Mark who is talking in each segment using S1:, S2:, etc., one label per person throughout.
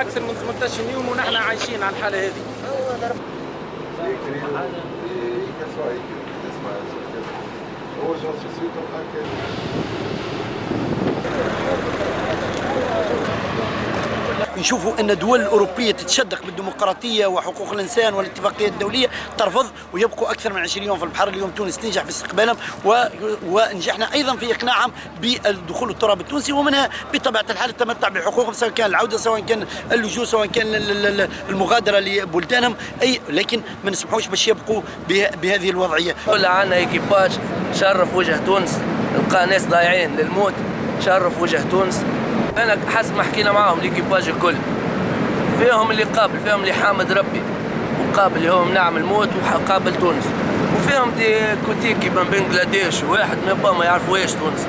S1: أكثر من 18 يوم ونحن عايشين على الحالة هذه.
S2: Assisti
S3: نشوفوا أن الدول الأوروبية تتشدق بالديمقراطية وحقوق الإنسان والاتفاقيات الدولية ترفض ويبقوا أكثر من 20 يوم في البحر. اليوم تونس تنجح في استقبالهم و... ونجحنا أيضا في إقناعهم بالدخول التراب التونسي ومنها بطبيعة الحال التمتع بحقوقهم سواء كان العودة سواء كان اللجوء سواء كان المغادرة لبلدانهم. اي لكن ما نسمحوش باش يبقوا بهذه الوضعية.
S4: ولا عندنا équipage شرف وجه تونس. لقى ناس ضايعين للموت. شرف وجه تونس. أنا حسب ما حكينا معاهم l'équipage الكل. فيهم اللي قابل فيهم اللي حامد ربي وقابل هو نعم الموت وقابل تونس. وفيهم دي كوتيكي من بنغلاديش واحد من ما يعرفوهاش تونس.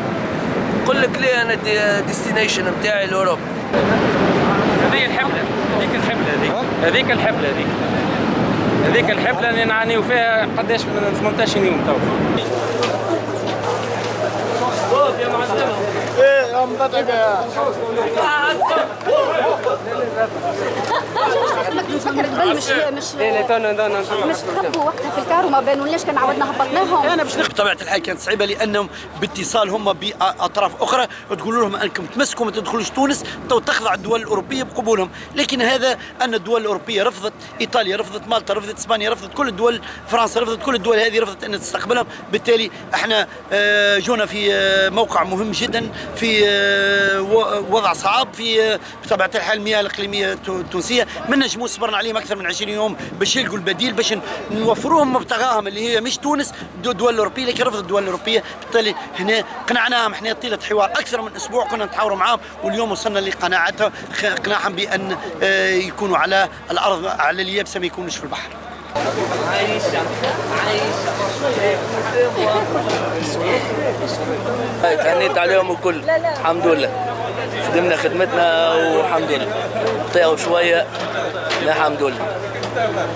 S4: نقول لك ليه أنا دي ديستنيشن نتاعي لأوروبا؟
S1: هذه الحفله هذيك الحفله هذيك. هذيك الحفله هذيك. هذيك الحفله اللي نعانيو فيها قداش من 18 يوم تو. 頑張ってく。مضطرب
S5: فكر قبل مش مش مش تخبوا وقتها في الكار وما بانولناش كان عودنا هبطناهم
S3: أنا باش بطبيعه الحال كانت صعيبة لأنهم باتصال هم بأطراف أخرى تقولوا لهم أنكم تمسكوا ما تدخلوش تونس تو تخضع الدول الأوروبية بقبولهم. لكن هذا أن الدول الأوروبية رفضت إيطاليا رفضت مالطا رفضت إسبانيا رفضت كل الدول فرنسا رفضت كل الدول هذه رفضت أن تستقبلهم. بالتالي إحنا جونا في موقع مهم جدا في وضع صعب في بطبيعة الحال المياه الإقليمية التونسية. ما نجموا صبرنا عليهم أكثر من 20 يوم باش يلقوا البديل باش نوفروهم مبتغاهم اللي هي مش تونس الدول الاوروبيه لكن رفضت الدول الأوروبية. بالتالي هنا قنعناهم. إحنا طيلة حوار أكثر من أسبوع كنا نتحاوروا معاهم واليوم وصلنا لقناعتهم اقناعهم بأن يكونوا على الأرض على اليابسه ما يكونوش في البحر. عايشة
S4: عايشة تهنيت عليهم الكل. الحمد لله. خدمنا خدمتنا والحمد لله. طيعوا شوية. الحمد لله.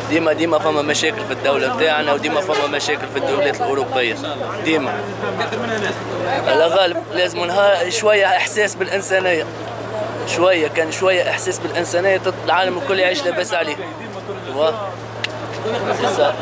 S4: ديما ديما فما مشاكل في الدولة بتاعنا وديما فما مشاكل في الدولات الأوروبية. ديما. على غالب لازم شوية إحساس بالإنسانية. شوية كان شوية إحساس بالإنسانية العالم الكل يعيش لاباس عليه. C'est ça.